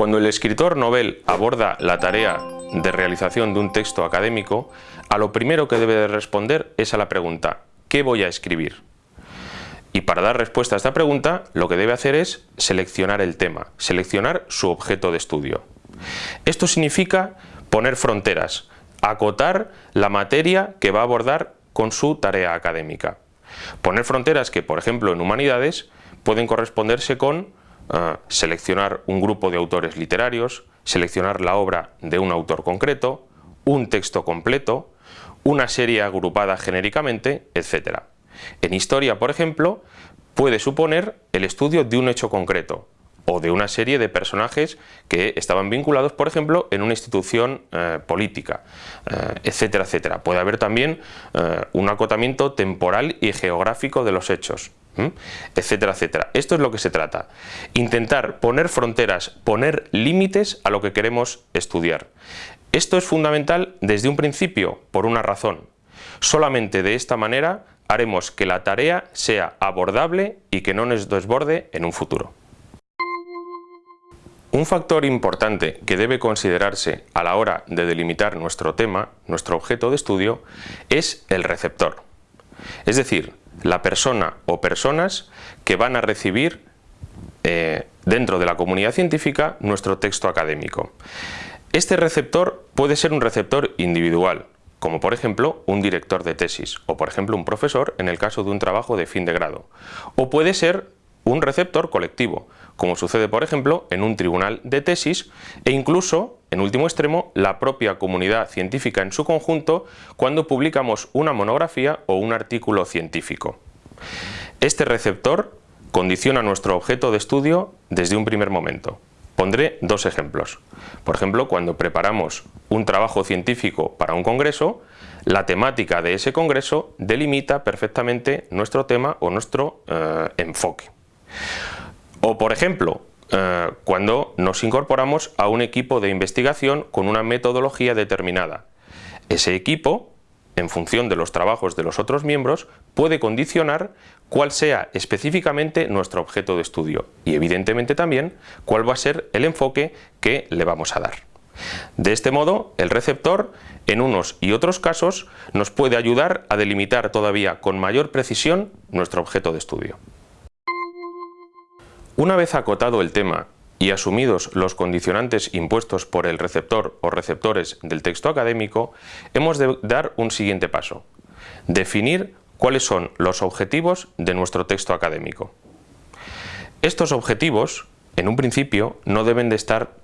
Cuando el escritor novel aborda la tarea de realización de un texto académico, a lo primero que debe de responder es a la pregunta ¿qué voy a escribir? Y para dar respuesta a esta pregunta, lo que debe hacer es seleccionar el tema, seleccionar su objeto de estudio. Esto significa poner fronteras, acotar la materia que va a abordar con su tarea académica. Poner fronteras que, por ejemplo, en humanidades pueden corresponderse con eh, seleccionar un grupo de autores literarios, seleccionar la obra de un autor concreto, un texto completo, una serie agrupada genéricamente, etc. En historia, por ejemplo, puede suponer el estudio de un hecho concreto, o de una serie de personajes que estaban vinculados, por ejemplo, en una institución eh, política, eh, etcétera, etcétera. Puede haber también eh, un acotamiento temporal y geográfico de los hechos, etcétera, etcétera. Esto es lo que se trata. Intentar poner fronteras, poner límites a lo que queremos estudiar. Esto es fundamental desde un principio, por una razón. Solamente de esta manera haremos que la tarea sea abordable y que no nos desborde en un futuro. Un factor importante que debe considerarse a la hora de delimitar nuestro tema, nuestro objeto de estudio, es el receptor. Es decir, la persona o personas que van a recibir eh, dentro de la comunidad científica nuestro texto académico. Este receptor puede ser un receptor individual, como por ejemplo un director de tesis o por ejemplo un profesor en el caso de un trabajo de fin de grado. O puede ser un receptor colectivo, como sucede por ejemplo en un tribunal de tesis e incluso, en último extremo, la propia comunidad científica en su conjunto cuando publicamos una monografía o un artículo científico. Este receptor condiciona nuestro objeto de estudio desde un primer momento. Pondré dos ejemplos. Por ejemplo, cuando preparamos un trabajo científico para un congreso, la temática de ese congreso delimita perfectamente nuestro tema o nuestro eh, enfoque. O por ejemplo, eh, cuando nos incorporamos a un equipo de investigación con una metodología determinada. Ese equipo, en función de los trabajos de los otros miembros, puede condicionar cuál sea específicamente nuestro objeto de estudio y evidentemente también cuál va a ser el enfoque que le vamos a dar. De este modo, el receptor, en unos y otros casos, nos puede ayudar a delimitar todavía con mayor precisión nuestro objeto de estudio. Una vez acotado el tema y asumidos los condicionantes impuestos por el receptor o receptores del texto académico, hemos de dar un siguiente paso, definir cuáles son los objetivos de nuestro texto académico. Estos objetivos, en un principio, no deben de estar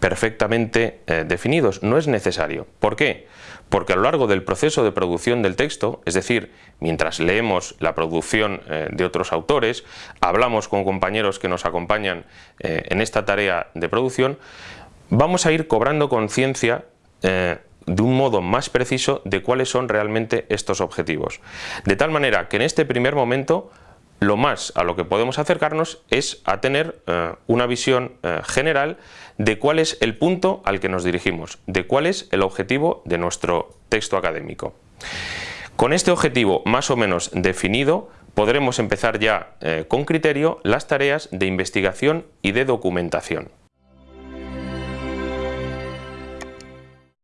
perfectamente eh, definidos, no es necesario. ¿Por qué? Porque a lo largo del proceso de producción del texto, es decir, mientras leemos la producción eh, de otros autores, hablamos con compañeros que nos acompañan eh, en esta tarea de producción, vamos a ir cobrando conciencia de un modo más preciso de cuáles son realmente estos objetivos. De tal manera que en este primer momento lo más a lo que podemos acercarnos es a tener eh, una visión eh, general de cuál es el punto al que nos dirigimos, de cuál es el objetivo de nuestro texto académico. Con este objetivo más o menos definido, podremos empezar ya eh, con criterio las tareas de investigación y de documentación.